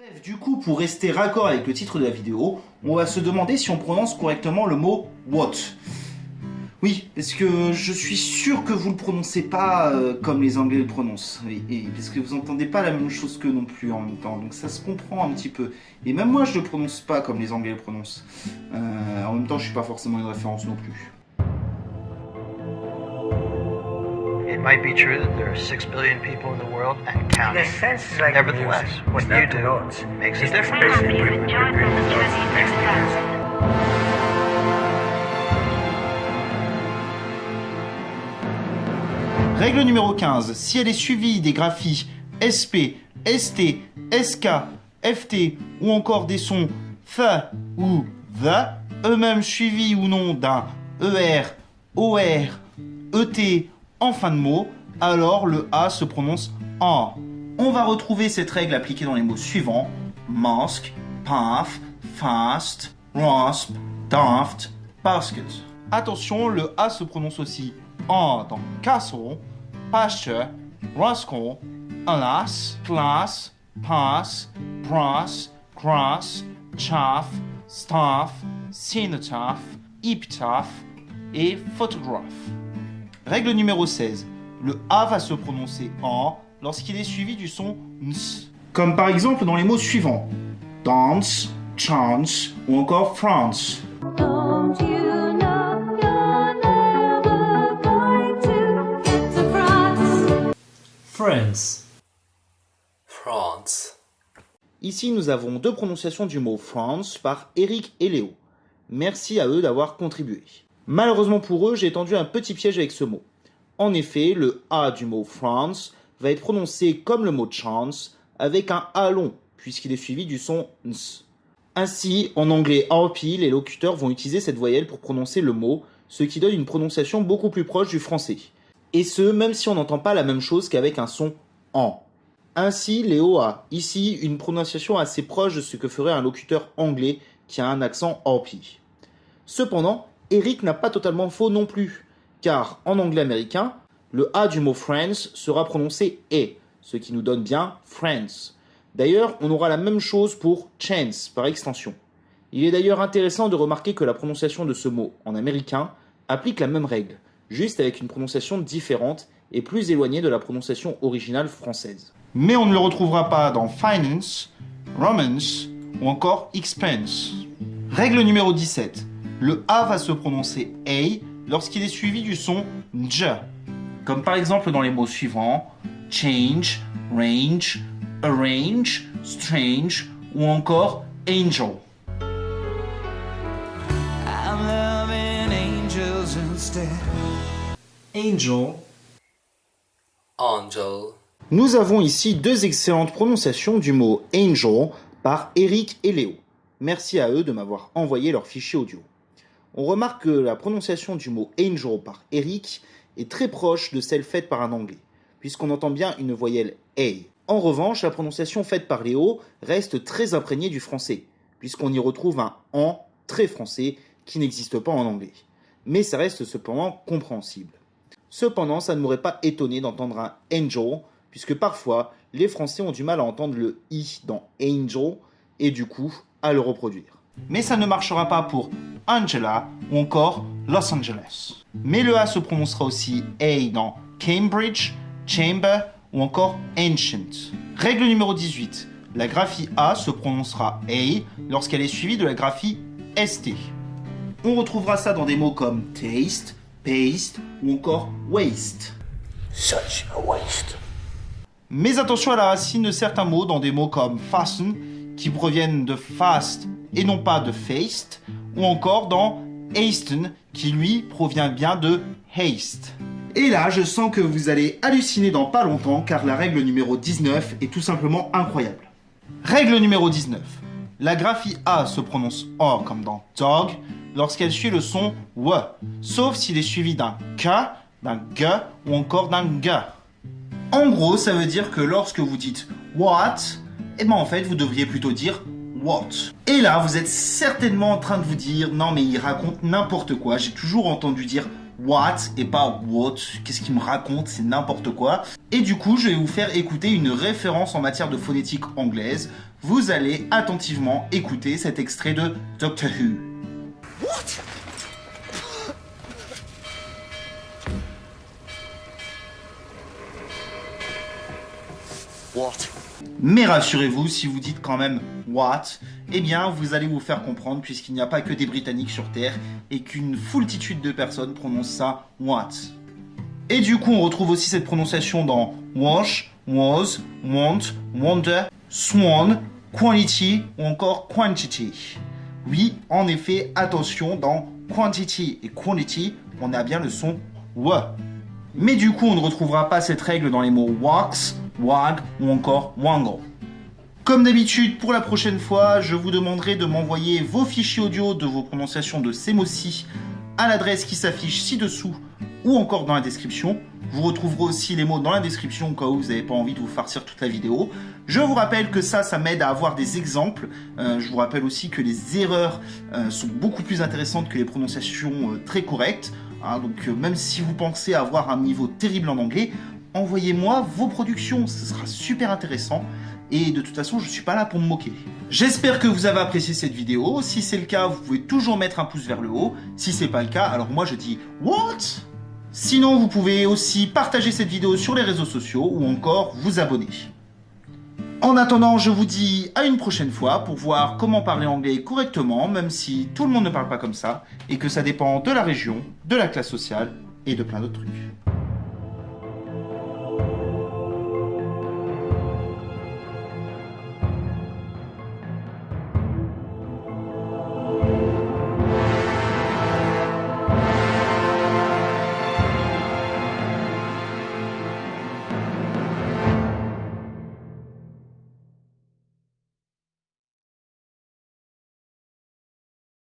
Bref, du coup, pour rester raccord avec le titre de la vidéo, on va se demander si on prononce correctement le mot what. Oui, parce que je suis sûr que vous le prononcez pas euh, comme les Anglais le prononcent. Et, parce que vous entendez pas la même chose que non plus en même temps. Donc ça se comprend un petit peu. Et même moi, je le prononce pas comme les Anglais le prononcent. Euh, en même temps, je suis pas forcément une référence non plus. It might be true that there are six billion people in the world and counting. Like Nevertheless, music. what you do notes. makes a difference. Règle numéro 15. Si elle est suivie des graphies SP, ST, SK, FT ou encore des sons F ou THE, eux-mêmes suivis ou non d'un ER, OR, ET en fin de mot, alors le A se prononce en. On va retrouver cette règle appliquée dans les mots suivants mask, path, fast, rasp, daft, basket. Attention, le A se prononce aussi en dans castle, pasture, rascal, alas, class, pass, brass, grass, chaff, staff, cenotaph, epitaph et photograph. Règle numéro 16. Le A va se prononcer en lorsqu'il est suivi du son ns. Comme par exemple dans les mots suivants dance, chance ou encore France. France, France, Ici, nous avons deux prononciations du mot France par Eric et Léo. Merci à eux d'avoir contribué. Malheureusement pour eux, j'ai tendu un petit piège avec ce mot. En effet, le A du mot France va être prononcé comme le mot chance avec un A long, puisqu'il est suivi du son ns. Ainsi, en anglais RP, les locuteurs vont utiliser cette voyelle pour prononcer le mot, ce qui donne une prononciation beaucoup plus proche du français. Et ce, même si on n'entend pas la même chose qu'avec un son en. Ainsi, Léo a ici une prononciation assez proche de ce que ferait un locuteur anglais qui a un accent RP. Cependant, Eric n'a pas totalement faux non plus, car en anglais américain, le A du mot France sera prononcé E, ce qui nous donne bien France. D'ailleurs, on aura la même chose pour chance par extension. Il est d'ailleurs intéressant de remarquer que la prononciation de ce mot en américain applique la même règle, juste avec une prononciation différente et plus éloignée de la prononciation originale française. Mais on ne le retrouvera pas dans finance, romance ou encore expense. Règle numéro 17. Le A va se prononcer A lorsqu'il est suivi du son J. Comme par exemple dans les mots suivants change, range, arrange, strange ou encore angel. I'm loving angels instead. Angel, Angel, Nous avons ici deux excellentes prononciations du mot angel par Eric et Léo. Merci à eux de m'avoir envoyé leur fichier audio. On remarque que la prononciation du mot angel par Eric est très proche de celle faite par un anglais, puisqu'on entend bien une voyelle A. En revanche, la prononciation faite par Léo reste très imprégnée du français, puisqu'on y retrouve un en très français qui n'existe pas en anglais. Mais ça reste cependant compréhensible. Cependant, ça ne m'aurait pas étonné d'entendre un angel, puisque parfois, les Français ont du mal à entendre le i dans angel, et du coup, à le reproduire. Mais ça ne marchera pas pour Angela ou encore Los Angeles. Mais le A se prononcera aussi A dans Cambridge, Chamber ou encore Ancient. Règle numéro 18. La graphie A se prononcera A lorsqu'elle est suivie de la graphie ST. On retrouvera ça dans des mots comme taste, paste ou encore waste. Such a waste. Mais attention à la racine de certains mots dans des mots comme fasten, qui proviennent de fast et non pas de faced, ou encore dans hasten, qui lui provient bien de haste. Et là, je sens que vous allez halluciner dans pas longtemps, car la règle numéro 19 est tout simplement incroyable. Règle numéro 19. La graphie A se prononce O comme dans dog lorsqu'elle suit le son W, sauf s'il est suivi d'un K, d'un G ou encore d'un G. En gros, ça veut dire que lorsque vous dites what, eh ben en fait, vous devriez plutôt dire what? Et là, vous êtes certainement en train de vous dire non mais il raconte n'importe quoi. J'ai toujours entendu dire what et pas what. Qu'est-ce qu'il me raconte? C'est n'importe quoi. Et du coup, je vais vous faire écouter une référence en matière de phonétique anglaise. Vous allez attentivement écouter cet extrait de Doctor Who. What? Mais rassurez-vous, si vous dites quand même what, eh bien vous allez vous faire comprendre puisqu'il n'y a pas que des Britanniques sur Terre et qu'une foultitude de personnes prononcent ça what. Et du coup, on retrouve aussi cette prononciation dans wash, was, want, wonder, swan, quality ou encore quantity. Oui, en effet, attention, dans quantity et quality, on a bien le son w. Mais du coup, on ne retrouvera pas cette règle dans les mots wax, wag ou encore wangle. Comme d'habitude, pour la prochaine fois, je vous demanderai de m'envoyer vos fichiers audio de vos prononciations de ces mots-ci à l'adresse qui s'affiche ci-dessous ou encore dans la description. Vous retrouverez aussi les mots dans la description au cas où vous n'avez pas envie de vous farcir toute la vidéo. Je vous rappelle que ça, ça m'aide à avoir des exemples. Euh, je vous rappelle aussi que les erreurs euh, sont beaucoup plus intéressantes que les prononciations euh, très correctes. Hein, donc même si vous pensez avoir un niveau terrible en anglais, envoyez-moi vos productions, ce sera super intéressant. Et de toute façon, je suis pas là pour me moquer. J'espère que vous avez apprécié cette vidéo. Si c'est le cas, vous pouvez toujours mettre un pouce vers le haut. Si c'est pas le cas, alors moi je dis What? Sinon, vous pouvez aussi partager cette vidéo sur les réseaux sociaux ou encore vous abonner. En attendant, je vous dis à une prochaine fois pour voir comment parler anglais correctement, même si tout le monde ne parle pas comme ça, et que ça dépend de la région, de la classe sociale et de plein d'autres trucs.